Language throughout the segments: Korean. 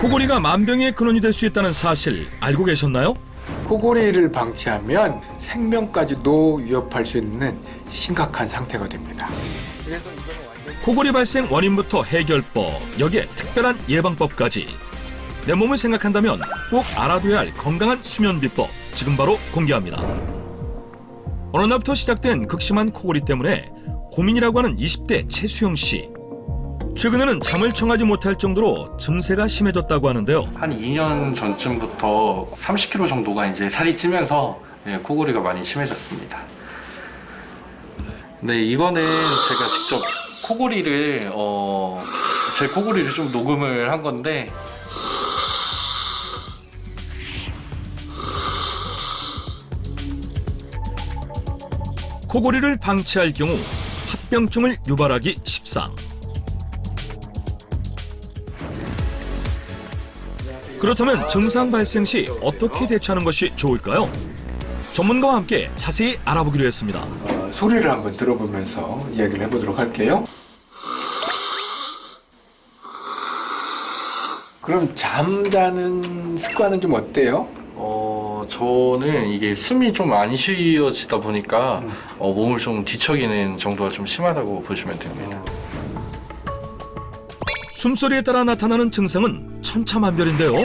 코골이가 만병의 근원이 될 수 있다는 사실 알고 계셨나요? 코골이를 방치하면 생명까지도 위협할 수 있는 심각한 상태가 됩니다. 코골이 발생 원인부터 해결법, 여기에 특별한 예방법까지 내 몸을 생각한다면 꼭 알아둬야 할 건강한 수면 비법 지금 바로 공개합니다. 어느 날부터 시작된 극심한 코골이 때문에 고민이라고 하는 20대 최수영 씨. 최근에는 잠을 청하지 못할 정도로 증세가 심해졌다고 하는데요. 한 2년 전쯤부터 30kg 정도가 이제 살이 찌면서 예, 코골이가 많이 심해졌습니다. 네, 이거는 제가 직접 코골이를 어, 제 코골이를 좀 녹음을 한 건데 코골이를 방치할 경우 합병증을 유발하기 십상. 그렇다면 증상 발생 시 어떻게 대처하는 것이 좋을까요? 전문가와 함께 자세히 알아보기로 했습니다. 어, 소리를 한번 들어보면서 이야기를 해보도록 할게요. 그럼 잠자는 습관은 좀 어때요? 어, 저는 이게 숨이 좀 안 쉬어지다 보니까 어, 몸을 좀 뒤척이는 정도가 좀 심하다고 보시면 됩니다. 숨소리에 따라 나타나는 증상은 천차만별인데요.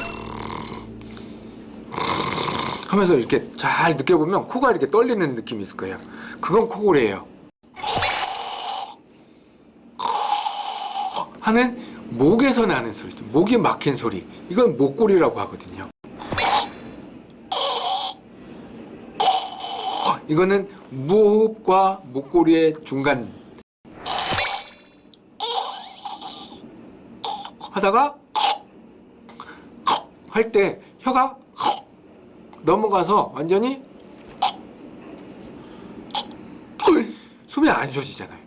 하면서 이렇게 잘 느껴보면 코가 이렇게 떨리는 느낌이 있을 거예요. 그건 코골이에요. 하는 목에서 나는 소리, 목이 막힌 소리. 이건 목골이라고 하거든요. 이거는 무호흡과 목골이의 중간 하다가 할 때 혀가 넘어가서 완전히 숨이 안 쉬어지잖아요.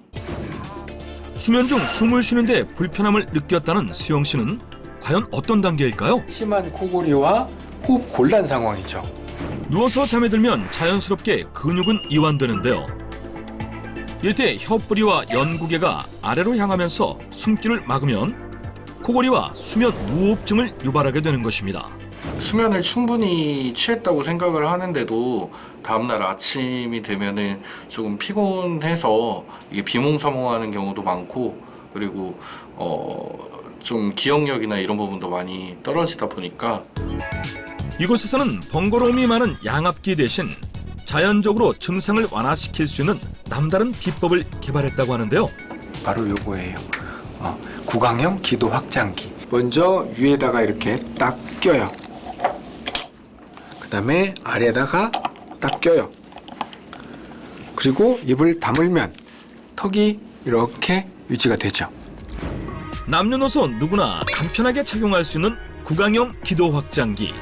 수면 중 숨을 쉬는데 불편함을 느꼈다는 수영 씨는 과연 어떤 단계일까요? 심한 코골이와 호흡 곤란 상황이죠. 누워서 잠에 들면 자연스럽게 근육은 이완되는데요. 이때 혀뿌리와 연구개가 아래로 향하면서 숨길을 막으면 코골이와 수면 무호흡증을 유발하게 되는 것입니다. 수면을 충분히 취했다고 생각을 하는데도 다음날 아침이 되면은 조금 피곤해서 이게 비몽사몽하는 경우도 많고 그리고 어 좀 기억력이나 이런 부분도 많이 떨어지다 보니까 이곳에서는 번거로움이 많은 양압기 대신 자연적으로 증상을 완화시킬 수 있는 남다른 비법을 개발했다고 하는데요. 바로 요거예요. 어, 구강형 기도 확장기. 먼저 위에다가 이렇게 딱 껴요. 그 다음에 아래에다가 딱 껴요. 그리고 입을 다물면 턱이 이렇게 유지가 되죠. 남녀노소 누구나 간편하게 착용할 수 있는 구강형 기도 확장기.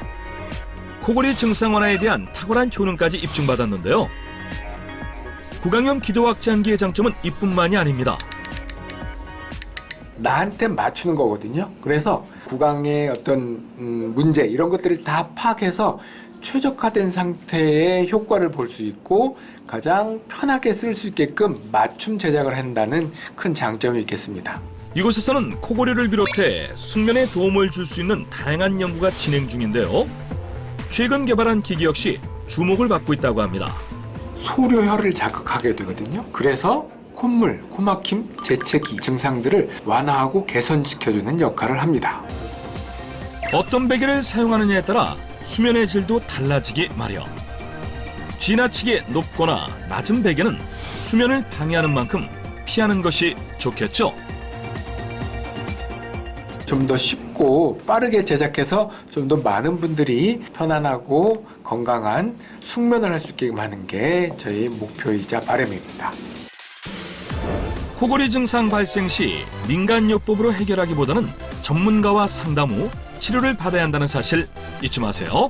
코골이 증상 완화에 대한 탁월한 효능까지 입증받았는데요. 구강형 기도 확장기의 장점은 이뿐만이 아닙니다. 나한테 맞추는 거거든요. 그래서 구강의 어떤 음, 문제 이런 것들을 다 파악해서 최적화된 상태의 효과를 볼 수 있고 가장 편하게 쓸 수 있게끔 맞춤 제작을 한다는 큰 장점이 있겠습니다. 이곳에서는 코골이를 비롯해 숙면에 도움을 줄 수 있는 다양한 연구가 진행 중인데요. 최근 개발한 기기 역시 주목을 받고 있다고 합니다. 소료혈을 자극하게 되거든요. 그래서 콧물, 코막힘, 재채기 증상들을 완화하고 개선시켜주는 역할을 합니다. 어떤 베개를 사용하느냐에 따라 수면의 질도 달라지기 마련. 지나치게 높거나 낮은 베개는 수면을 방해하는 만큼 피하는 것이 좋겠죠. 좀 더 쉽고 빠르게 제작해서 좀 더 많은 분들이 편안하고 건강한 숙면을 할 수 있게 하는 게 저희 목표이자 바람입니다. 코골이 증상 발생 시 민간요법으로 해결하기보다는 전문가와 상담 후 치료를 받아야 한다는 사실 잊지 마세요.